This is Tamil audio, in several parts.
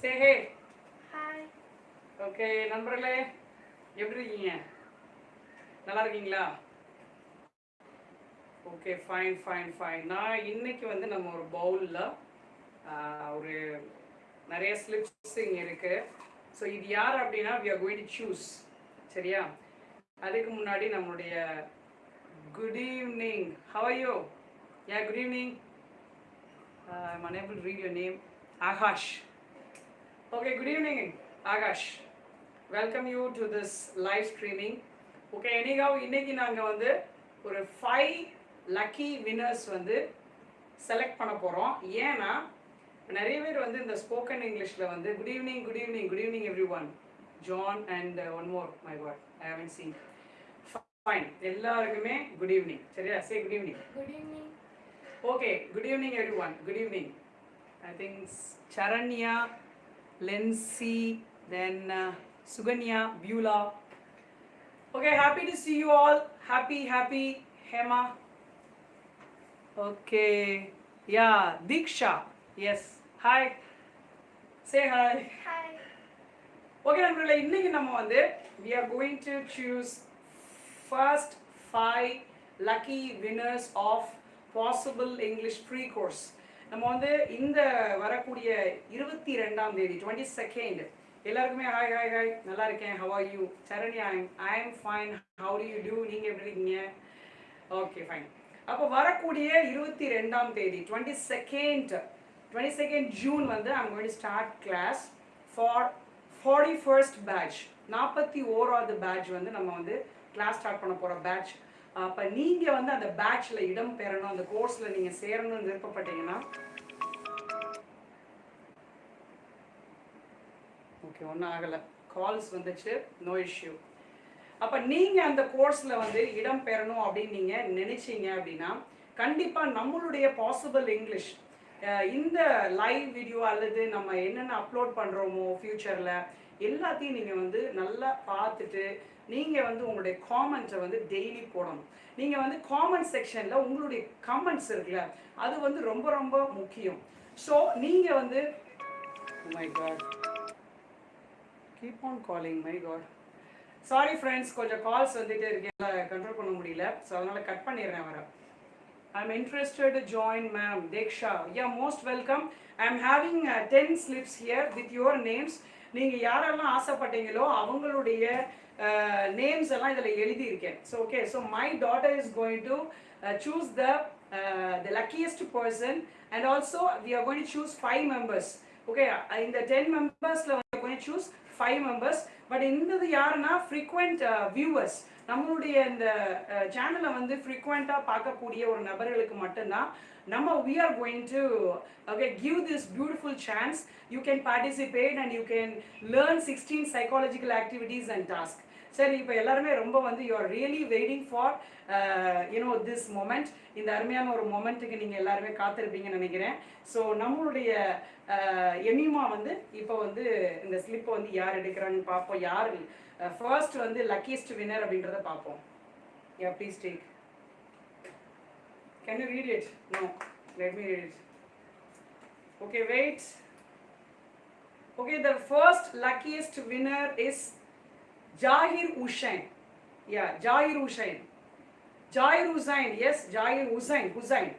சே ஹே ஹாய் ஓகே நண்பர்களே எப்படி இருக்கீங்க? நல்லா இருக்கீங்களா? ஓகே ஃபைன் ஃபைன் ஃபைன் நான் இன்னைக்கு வந்து நம்ம ஒரு பவுலில் ஒரு நிறைய ஸ்லிப்ஸ் இங்கே இருக்கு. ஸோ இது யார் அப்படின்னா we are going to choose சரியா? அதுக்கு முன்னாடி நம்மளுடைய good evening how you good evening unable to read your name. Akash Okay, good evening, Akash. Welcome you to this live streaming. Okay, anyhow, இன்னைக்கு நாங்கள் வந்து ஒரு ஃபைவ் லக்கி வின்னர்ஸ் வந்து செலக்ட் பண்ண போகிறோம் ஏன்னா நிறைய பேர் வந்து இந்த ஸ்போக்கன் இங்கிலீஷில் வந்து good evening good evening good evening every one John and one more my god I haven't seen fine எல்லாருக்குமே குட் ஈவினிங் சரியா? Say good evening good evening Okay, good evening everyone. Good evening. I think S- Charanya, Lency, then uh, Suganya, Beulah. Okay, happy to see you all. Happy, happy, Hema. Okay, yeah, Diksha. Yes, hi. Say hi. Hi okay நண்பர்களே இன்னைக்கு நம்ம வந்து we are going to choose first five lucky winners of possible English free course நம்ம வந்து இந்த வரக்கூடிய இருபத்தி ரெண்டாம் தேதி டுவெண்ட்டி செகண்ட் எல்லாருக்குமே ஹாய் ஹாய் ஹாய் நல்லா இருக்கேன். How are you Sarani I I am fine how do you do நீங்கள் எப்படி இருக்கீங்க? ஓகே ஃபைன் அப்போ வரக்கூடிய இருபத்தி ரெண்டாம் தேதி twenty second twenty second June வந்து ஐம் வந்து start class for forty first batch நாற்பத்தி ஓராவது பேட்ச் வந்து நம்ம வந்து கிளாஸ் ஸ்டார்ட் பண்ண போகிற பேட்ச் அப்போ நீங்கள் வந்து அந்த பேட்ச்ல இடம் பெறணும் அந்த கோர்ஸில் நீங்கள் சேரணும்னு விருப்பப்பட்டீங்கன்னா ஓகே ஒன்றும் ஆகலை. கால்ஸ் வந்துச்சு நோ இஷ்யூ அப்போ நீங்கள் அந்த கோர்ஸில் வந்து இடம் பெறணும் அப்படின்னு நீங்கள் நினைச்சீங்க அப்படின்னா கண்டிப்பாக நம்மளுடைய பாசிபிள் இங்கிலீஷ் இந்த லைவ் வீடியோ அல்லது நம்ம என்னென்ன அப்லோட் பண்ணுறோமோ ஃப்யூச்சரில் எல்லாத்தையும் நீங்கள் வந்து நல்லா பார்த்துட்டு நீங்கள் வந்து உங்களுடைய காமெண்ட்ஸை வந்து டெய்லி போடணும். நீங்கள் வந்து காமெண்ட் செக்ஷனில் உங்களுடைய கமெண்ட்ஸ் இருக்குல்ல அது வந்து ரொம்ப ரொம்ப முக்கியம். ஸோ நீங்கள் வந்து my god keep on calling my god sorry friends கொஞ்சம் கால்ஸ் வந்துட்டு இருக்கேன் கண்ட்ரோல் பண்ண முடியல. ஸோ அதனால் கட் பண்ணிடுறேன் வர ஐ interested to join ma'am. Deksha. Yeah, most welcome. I'm having uh, 10 slips here with your names. நீங்கள் யாரெல்லாம் ஆசைப்பட்டீங்களோ அவங்களுடைய நேம்ஸ் எல்லாம் இதில் எழுதியிருக்கேன். So okay so my daughter is going to choose the the luckiest person and also we are going choose five members okay இந்த டென் மெம்பர்ஸில் வந்து going choose five members but இந்த யாருன்னா ஃப்ரீக்வெண்ட் வியூவர்ஸ் நம்மளுடைய இந்த சேனலை வந்து ஃப்ரீக்வெண்ட்டாக பார்க்கக்கூடிய ஒரு நபர்களுக்கு மட்டும்தான் நம்ம we are going to okay give this beautiful chance you can participate and you can learn sixteen psychological activities and task சரி இப்போ எல்லாருமே ரொம்ப வந்து you are really waiting for you know this moment இந்த அருமையான ஒரு மொமெண்ட்டுக்கு நீங்கள் எல்லாருமே காத்திருப்பீங்கன்னு நினைக்கிறேன். ஸோ நம்மளுடைய uh, எமிமா வந்து இப்போ வந்து இந்த ஸ்லிப்பை வந்து யார் எடுக்கிறாங்கன்னு பார்ப்போம். யார் uh, ஃபர்ஸ்ட் வந்து லக்கியஸ்ட் வின்னர் அப்படின்றத பார்ப்போம். Yeah please take can you read it no let me read it okay wait okay the first luckiest winner is Zakir Hussain yeah Zakir Hussain Zakir Hussain yes Zakir Hussain Hussain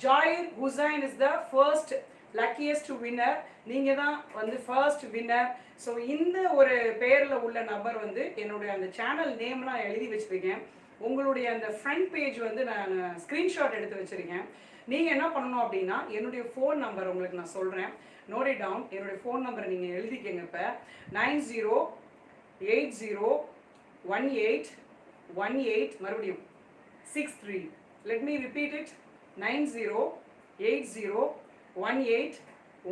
Zakir Hussain is the first luckiest winner நீங்கள் தான் வந்து ஃபர்ஸ்ட் வின்னர் ஸோ இந்த ஒரு பேரில் உள்ள நபர் வந்து என்னுடைய அந்த சேனல் நேம்லாம் எழுதி வச்சுருக்கேன். உங்களுடைய அந்த ஃப்ரண்ட் பேஜ் வந்து நான் ஸ்க்ரீன்ஷாட் எடுத்து வச்சுருக்கேன். நீங்கள் என்ன பண்ணணும் அப்படின்னா என்னுடைய ஃபோன் நம்பர் உங்களுக்கு நான் சொல்கிறேன் நோட் இட் டவுன் என்னுடைய ஃபோன் நம்பரை நீங்கள் எழுதிக்கங்க இப்போ. Nine zero eight zero one eight one eight மறுபடியும் six three. Let me repeat it nine zero eight zero one eight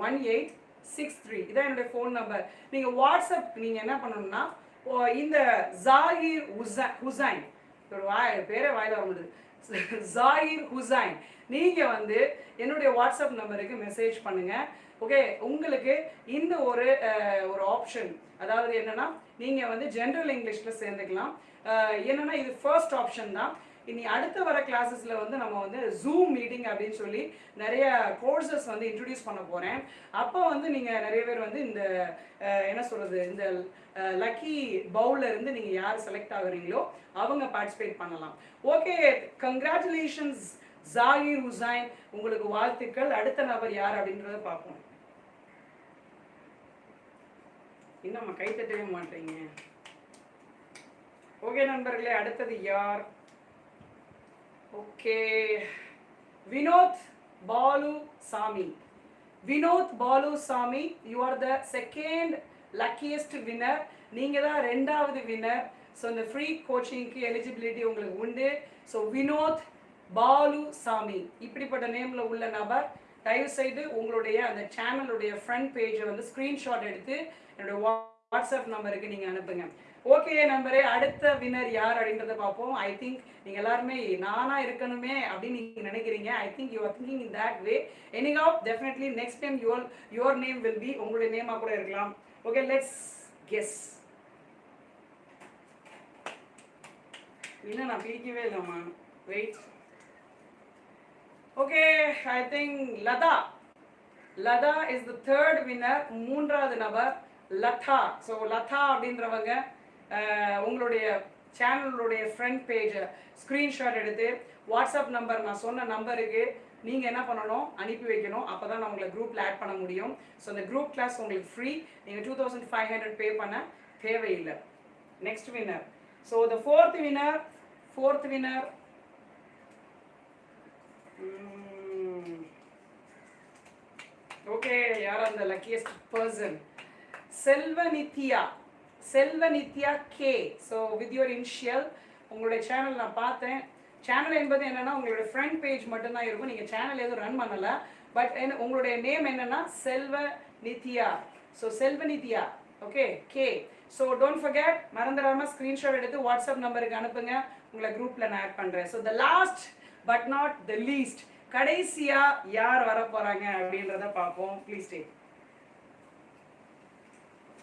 one eight six three. இதான் என்னுடைய ஃபோன் நம்பர் நீங்கள் வாட்ஸ்அப் நீங்கள் என்ன பண்ணணும்னா ஓ, இந்த ஜாகிர் உசா ஹுசைன் ஒரு வாய் பேரே வாயில் வர முடியுது ஜாகிர் ஹுசைன் நீங்கள் வந்து என்னுடைய வாட்ஸ்அப் நம்பருக்கு மெசேஜ் பண்ணுங்கள் ஓகே உங்களுக்கு இந்த ஒரு ஒரு ஆப்ஷன் அதாவது என்னன்னா நீங்கள் வந்து ஜென்ரல் இங்கிலீஷில் சேர்ந்துக்கலாம். என்னென்னா இது ஃபர்ஸ்ட் ஆப்ஷன் தான். இனி அடுத்த வர கிளாஸஸில் வந்து நம்ம வந்து ஜூம் மீட்டிங் அப்படின்னு சொல்லி நிறைய கோர்சஸ் வந்து இன்ட்ரடியூஸ் பண்ண போகிறேன் அப்போ வந்து நீங்கள் நிறைய பேர் வந்து இந்த என்ன சொல்கிறது இந்த லக்கி பவுல்ல இருந்து நீங்கள் யார் செலக்ட் ஆகுறீங்களோ அவங்க பார்ட்டிசிபேட் பண்ணலாம். ஓகே கங்க்ராச்சுலேஷன்ஸ் ஜாகிர் ஹுசைன் உங்களுக்கு வாழ்த்துக்கள். அடுத்த நபர் யார் அப்படின்றத பார்ப்போம். இன்னும் நம்ம மாட்டீங்க. ஓகே நண்பர்களே அடுத்தது யார்? Okay. Vinod Balu Sami Vinod Balu Sami you are the second luckiest winner நீங்க தான் ரெண்டாவது வின்னர் ஸோ இந்த ஃப்ரீ கோச்சிங்க்கு எலிஜிபிலிட்டி உங்களுக்கு உண்டு. ஸோ வினோத் பாலு சாமி இப்படிப்பட்ட நேம்ல உள்ள நபர் தயவு செய்து உங்களுடைய அந்த சேனலுடைய ஃப்ரண்ட் பேஜை வந்து ஸ்க்ரீன்ஷாட் எடுத்து என்னோட வாட்ஸ்அப் நம்பருக்கு நீங்கள் அனுப்புங்க. ஓகே நம்பரே அடுத்த வின்னர் யார் அப்படின்றத பார்ப்போம். ஐ திங்க் நீங்கள் எல்லாருமே நானா இருக்கணுமே அப்படின்னு நீங்கள் நினைக்கிறீங்க. I think you are thinking in that way anyhow definitely next time your your name will be உங்களுடைய நேமாக கூட இருக்கலாம். ஓகே லெட்ஸ் கெஸ் இன்னும் நான் பிரிக்கவே இல்லைம்மா. Wait okay I think Latha Latha is the third winner மூன்றாவது நபர் லதா ஸோ லதா அப்படின்றவங்க உங்களுடைய சேனலுடைய ஃப்ரண்ட் பேஜை ஸ்க்ரீன்ஷாட் எடுத்து வாட்ஸ்அப் நம்பர் நான் சொன்ன நம்பருக்கு நீங்கள் என்ன பண்ணணும்? அனுப்பி வைக்கணும். அப்போ தான் நான் உங்களை குரூப்பில் ஆட் பண்ண முடியும். ஸோ அந்த குரூப் கிளாஸ் உங்களுக்கு ஃப்ரீ நீங்கள் two thousand five hundred pay பண்ண தேவையில்லை. Next winner so the fourth winner fourth winner okay யார் அந்த luckiest person Selvanithya. Selvanithya K so with your initial உங்களுடைய சேனல் நான் பார்த்தேன். சேனல் என்பது என்னென்னா உங்களுடைய ஃப்ரண்ட் பேஜ் மட்டும்தான் இருக்கும். நீங்கள் சேனல் எதுவும் ரன் பண்ணலை. பட் என்ன உங்களுடைய நேம் என்னன்னா Selva Nithya so Selvanithya. Okay K so don't forget மறந்துடாமல் ஸ்க்ரீன்ஷாட் எடுத்து வாட்ஸ்அப் நம்பருக்கு அனுப்புங்க. உங்களை குரூப்பில் நான் ஆட் பண்ணுறேன் so the last but not the least கடைசியா யார் வர போறாங்க அப்படின்றத பார்ப்போம். ப்ளீஸ் டே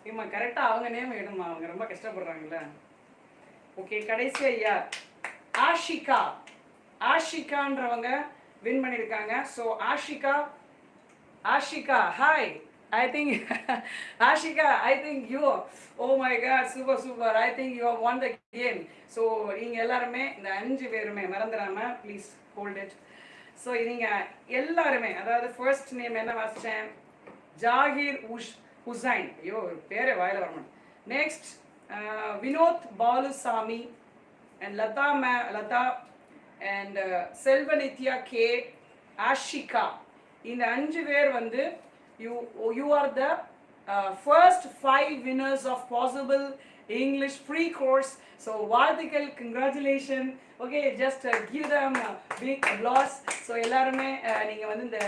இம்மா கரெக்டாக அவங்க நேம் எடுமா அவங்க ரொம்ப கஷ்டப்படுறாங்கல்ல. ஓகே கடைசியா யார்? ஆஷிகா. ஆஷிகான்றவங்க வின் பண்ணியிருக்காங்க. So Ashika Ashika hi I think Ashika I think you oh my God super super I think you won the game so நீங்கள் எல்லாருமே இந்த அஞ்சு பேருமே மறந்துடாம ப்ளீஸ் ஹோல்ட் இட் ஸோ நீங்கள் எல்லாருமே அதாவது ஃபர்ஸ்ட் நேம் என்ன வாசித்தேன் ஜாகிர் உஷ் ஹுசைன். ஐயோ ஒரு பேரே வாயில் வரணும் next Vinod Balusamy and Latha May Latha and Selvanithya K Ashika. இந்த அஞ்சு பேர் வந்து you you are the first five winners of possible English free course so வாழ்த்துக்கள் congratulation okay just give them big loss so எல்லாருமே uh, வந்து இந்த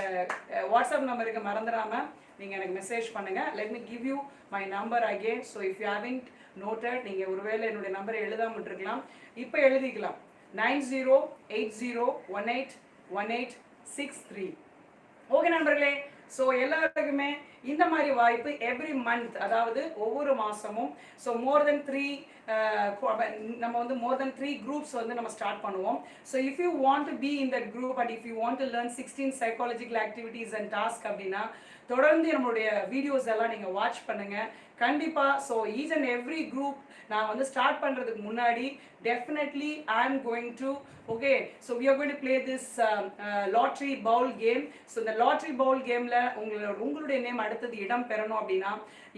uh, வாட்ஸ்அப் நம்பருக்கு மறந்துடாமல் நீங்கள் எனக்கு மெசேஜ் பண்ணுங்கள் let me give you my number again so if you having noted நீங்கள் ஒருவேளை என்னுடைய நம்பரை எழுதாமல் விட்டுருக்கலாம். இப்போ எழுதிக்கலாம். Nine zero eight zero one eight one eight six three okay நண்பர்களே ஸோ எல்லாருக்குமே இந்த மாதிரி வாய்ப்பு எவ்ரி மந்த் அதாவது ஒவ்வொரு மாதமும் ஸோ மோர் தென் த்ரீ நம்ம வந்து மோர் தென் த்ரீ குரூப்ஸ் வந்து நம்ம ஸ்டார்ட் பண்ணுவோம். So if you want to be in that group and if you want to learn sixteen psychological activities and task அப்படின்னா தொடர்ந்து நம்மளுடைய வீடியோஸ் எல்லாம் நீங்கள் வாட்ச் பண்ணுங்க. கண்டிப்பாக so each and every group நான் வந்து ஸ்டார்ட் பண்ணுறதுக்கு முன்னாடி definitely I am going to okay so we are going to play this lottery bowl game so இந்த லாட்ரி பவுல் கேமில் உங்களோட உங்களுடைய நேம் அடுத்தது இடம் பெறணும் அப்படின்னா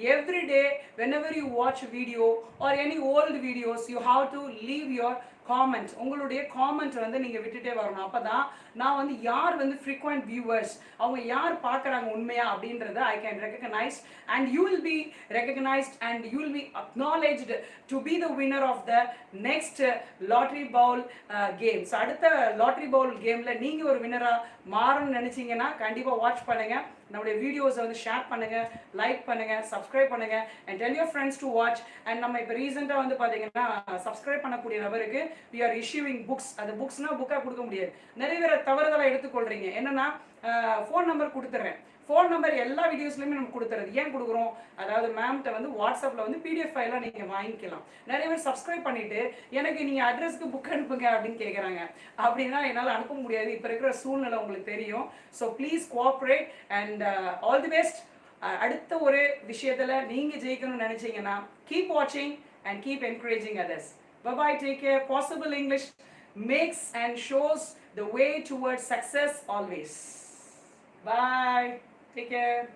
every day whenever you watch video or any old videos you have to leave your comment உங்களுடைய காமெண்ட் வந்து நீங்கள் விட்டுட்டே வரணும். அப்போ தான் நான் வந்து யார் வந்து ஃப்ரீக்வெண்ட் வியூவர்ஸ் அவங்க யார் பார்க்குறாங்க உண்மையா அப்படின்றத I can recognise and you will be recognised and you will be acknowledged to be the winner of the next lottery bowl games அடுத்த லாட்ரி பவுல் கேமில் நீங்கள் ஒரு வின்னராக மாறணும்னு நினச்சிங்கன்னா கண்டிப்பாக வாட்ச் பண்ணுங்கள் நம்மளுடைய வீடியோஸை வந்து ஷேர் பண்ணுங்கள் லைக் பண்ணுங்கள் சப்ஸ்கிரைப் பண்ணுங்க and tell your friends to watch and நம்ம இப்போ ரீசெண்டாக வந்து பார்த்தீங்கன்னா சப்ஸ்கிரைப் பண்ணக்கூடிய நபருக்கு வி ஆர் இஷ்யூவிங் புக்ஸ் அது புக்ஸ்னா புக்காக கொடுக்க முடியாது. நிறைய பேர் தவறுதலாக எடுத்துக்கொள்கிறீங்க என்னன்னா ஃபோன் நம்பர் கொடுத்துட்றேன். ஃபோன் நம்பர் எல்லா வீடியோஸ்லையுமே நம்ம கொடுத்துறது. ஏன் கொடுக்குறோம்? அதாவது மேம்கிட்ட வந்து வாட்ஸ்அப்பில் வந்து பிடிஎஃப் ஃபைலாக நீங்கள் வாங்கிக்கலாம். நிறைய பேர் சப்ஸ்கிரைப் பண்ணிட்டு எனக்கு நீங்கள் அட்ரஸ்க்கு புக் அனுப்புங்க அப்படின்னு கேட்குறாங்க அப்படின்னா என்னால் அனுப்ப முடியாது. இப்போ இருக்கிற சூழ்நிலை உங்களுக்கு தெரியும். So please cooperate and all the best அடுத்த ஒரு விஷயத்தில் நீங்கள் ஜெயிக்கணும்னு நினச்சிங்கன்னா கீப் வாட்சிங் and keep encouraging others Bye-bye, take care. Possible English makes and shows the way towards success always. Bye. Take care.